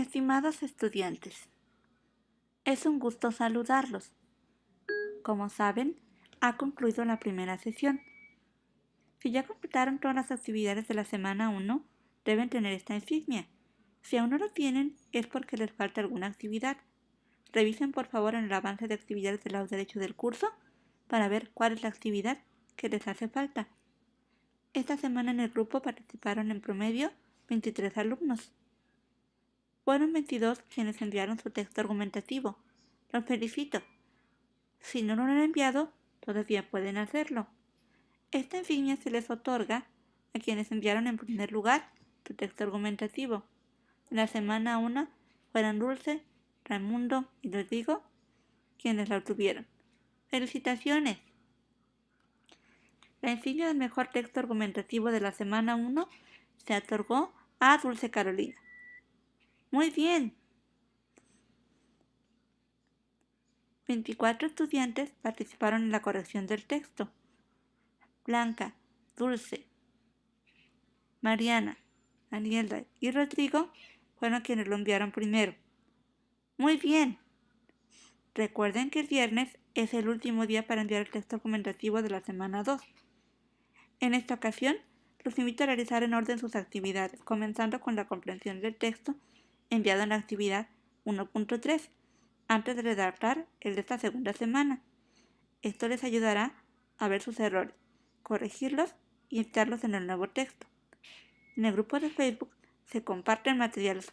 Estimados estudiantes, es un gusto saludarlos. Como saben, ha concluido la primera sesión. Si ya completaron todas las actividades de la semana 1, deben tener esta insignia. Si aún no lo tienen, es porque les falta alguna actividad. Revisen por favor en el avance de actividades del lado derecho del curso para ver cuál es la actividad que les hace falta. Esta semana en el grupo participaron en promedio 23 alumnos. Fueron 22 quienes enviaron su texto argumentativo. Los felicito. Si no lo han enviado, todavía pueden hacerlo. Esta insignia se les otorga a quienes enviaron en primer lugar su texto argumentativo. la semana 1 fueron Dulce, Raimundo y Rodrigo quienes la obtuvieron. ¡Felicitaciones! La insignia del mejor texto argumentativo de la semana 1 se otorgó a Dulce Carolina. Muy bien. 24 estudiantes participaron en la corrección del texto. Blanca, Dulce, Mariana, Daniela y Rodrigo fueron quienes lo enviaron primero. Muy bien. Recuerden que el viernes es el último día para enviar el texto argumentativo de la semana 2. En esta ocasión, los invito a realizar en orden sus actividades, comenzando con la comprensión del texto enviado en la actividad 1.3 antes de redactar el de esta segunda semana. Esto les ayudará a ver sus errores, corregirlos y enviarlos en el nuevo texto. En el grupo de Facebook se comparten materiales